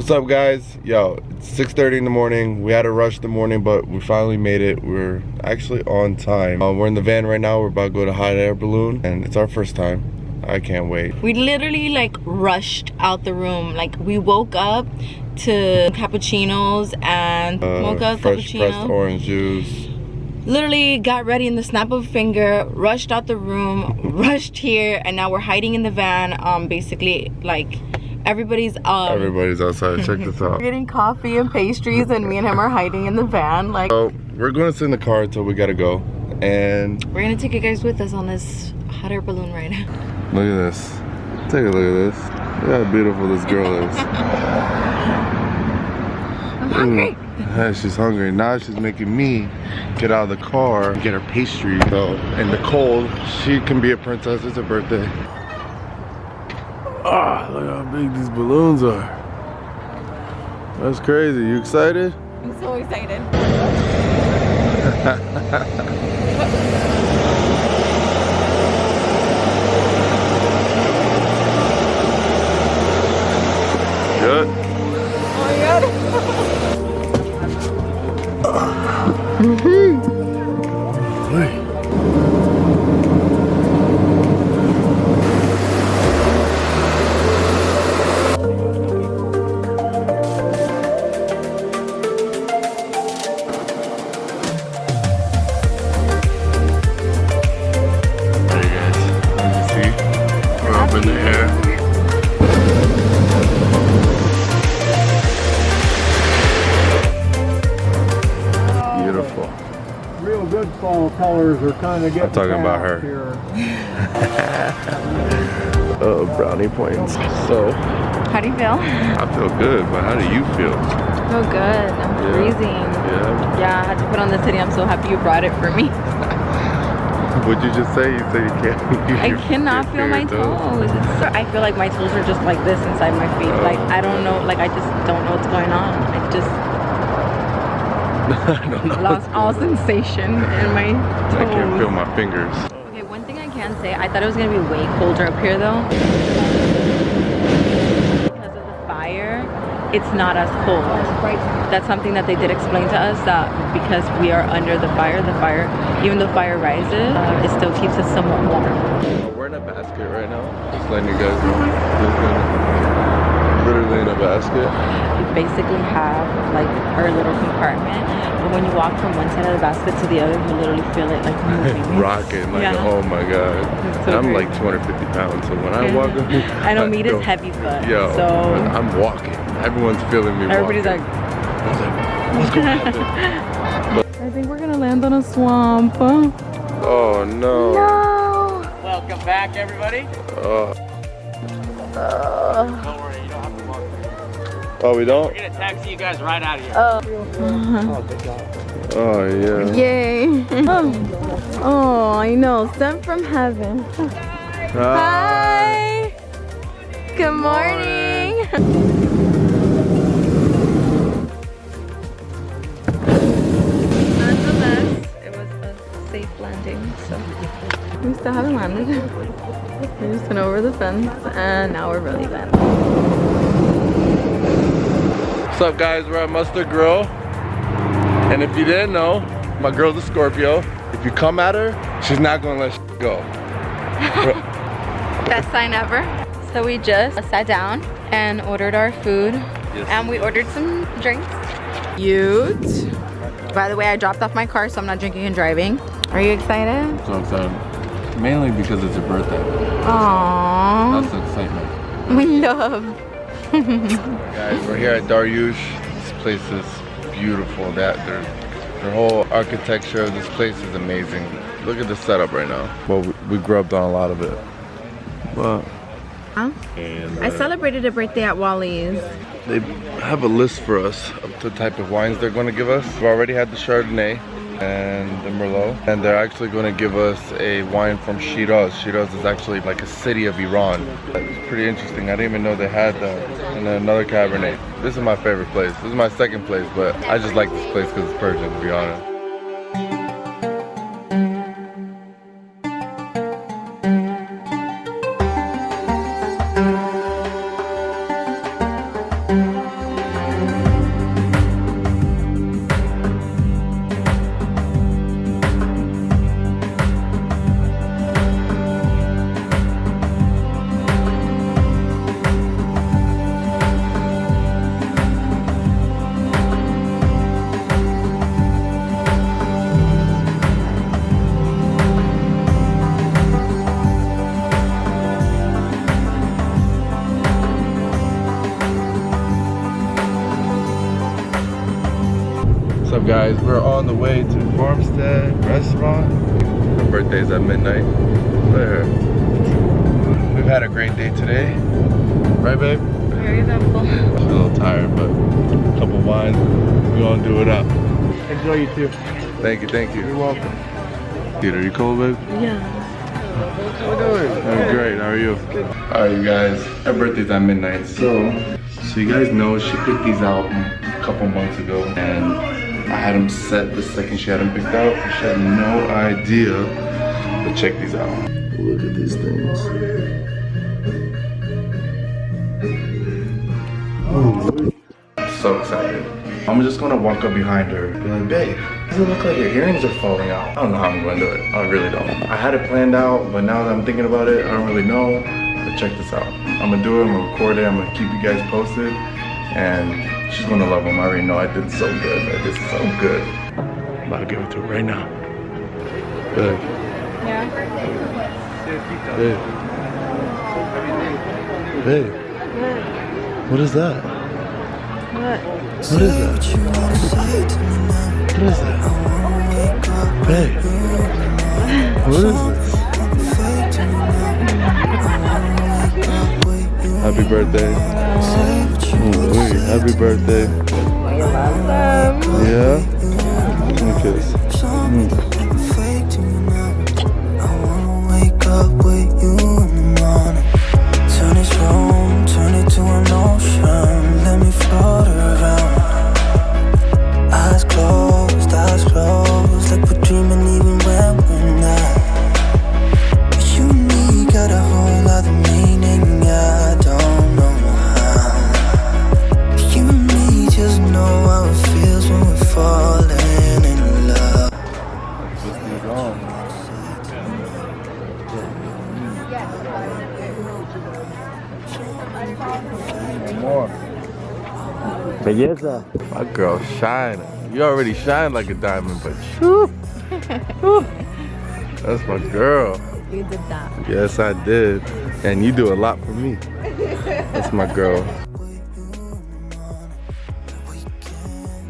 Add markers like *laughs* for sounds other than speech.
What's up guys? Yo, it's 6.30 in the morning. We had to rush the morning, but we finally made it. We're actually on time. Uh, we're in the van right now. We're about to go to hot air balloon and it's our first time. I can't wait. We literally like rushed out the room. Like we woke up to cappuccinos and Uh, mocha fresh pressed orange juice. Literally got ready in the snap of a finger, rushed out the room, *laughs* rushed here, and now we're hiding in the van. Um, basically like everybody's um Everybody's outside. Check this *laughs* out. we're getting coffee and pastries, and me and him are hiding in the van. Like So we're going to sit in the car until we gotta go. And we're gonna take you guys with us on this hot air balloon ride. *laughs* look at this. Take a look at this. Look how beautiful this girl is. *laughs* I'm hungry. Yeah, she's hungry. Now she's making me get out of the car and get her pastry. So in the cold, she can be a princess. It's her birthday. Ah, look how big these balloons are. That's crazy. You excited? I'm so excited. Good. Oh my god. *laughs* fall colors are kind of getting talking about her. Here. *laughs* Oh, brownie points. So, How do you feel? I feel good, but how do you feel? Oh good. I'm Yeah. freezing. Yeah. Yeah, I had to put on the city. I'm so happy you brought it for me. *laughs* What'd you just say? You said you can't. *laughs* I cannot feel my your toes. So, I feel like my toes are just like this inside my feet. Like I don't know. Like I just don't know what's going on. I just *laughs* I don't know. lost all sensation in my toes. I can't feel my fingers. Okay, one thing I can say, I thought it was gonna be way colder up here though. Because of the fire, it's not as cold. That's something that they did explain to us that because we are under the fire, the fire, even though fire rises, uh, it still keeps us somewhat warm. We're in a basket right now. Just letting you guys know. Just in- a basket. We basically have like our little compartment, but when you walk from one side of the basket to the other, you literally feel it like *laughs* moving. Rocking. Like, Yeah. oh my god. So I'm great. like 250 pounds, so when I walk. *laughs* I know meat is go- heavy foot, Yo, so I'm walking. Everyone's feeling me everybody's walking. like. I like, *laughs* what's going on? I think we're gonna land on a swamp. Oh no. No. Welcome back, everybody. Oh. Uh, oh, we don't? We're gonna taxi you guys right out of here. Oh *laughs* oh, yeah. Yay. *laughs* Oh, I know. Sent from heaven. Hi. Good morning. Nonetheless, it was a safe landing, so we still haven't landed. *laughs* We just went over the fence and now we're really landing. What's up guys, we're at Mustard Grill. And if you didn't know, my girl's a Scorpio. If you come at her, she's not gonna let you go. Best sign ever. So we just sat down and ordered our food and we ordered some drinks. Cute. By the way, I dropped off my car so I'm not drinking and driving. Are you excited? So excited. Mainly because it's your birthday. Aww. the excitement. *laughs* We love. *laughs* Guys, we're here at Darioush. This place is beautiful. That their their whole architecture of this place is amazing. Look at the setup right now. Well, we, we grubbed on a lot of it. But Huh? I uh, celebrated a birthday at Wally's. they have a list for us of the type of wines they're going to give us. We've already had the Chardonnay and the Merlot, and they're actually going to give us a wine from Shiraz. Shiraz is actually like a city of Iran. It's pretty interesting. I didn't even know they had that. And then another Cabernet. This is my favorite place. This is my second place, but I just like this place because it's Persian, to be honest. Up guys? We're on the way to Farmstead Restaurant. Her birthday's at midnight. There. We've had a great day today. Right babe? Very eventful. She's a little tired, but a couple wines, we're gonna do it up. Enjoy you too. Thank you, thank you. You're welcome. Dude, are you cold, babe? Yeah. How we doing? I'm great, how are you? Alright you guys, her birthday's at midnight, so so you guys know she picked these out a couple months ago and I had them set the second she had them picked out. She had no idea But check these out. Look at these things. I'm so excited. I'm just gonna walk up behind her be like, babe, does it look like your earrings are falling out? I don't know how I'm gonna do it. I really don't. I had it planned out, but now that I'm thinking about it, I don't really know. But check this out. I'm gonna do it, I'm gonna record it, I'm gonna keep you guys posted. And she's gonna love them. I already know I did so good. I did so good. I'm about to give it to her right now. Good. Yeah. Babe. Babe. What is that? What? What is that? What is that? Babe. What is this? Happy birthday. Wait, happy birthday. We love them. Yeah? Give me kiss. Mm. Belleza. My girl shine. You already shine like a diamond, but shoo. *laughs* Whew. That's my girl. You did that. Yes, I did. And you do a lot for me. *laughs* That's my girl.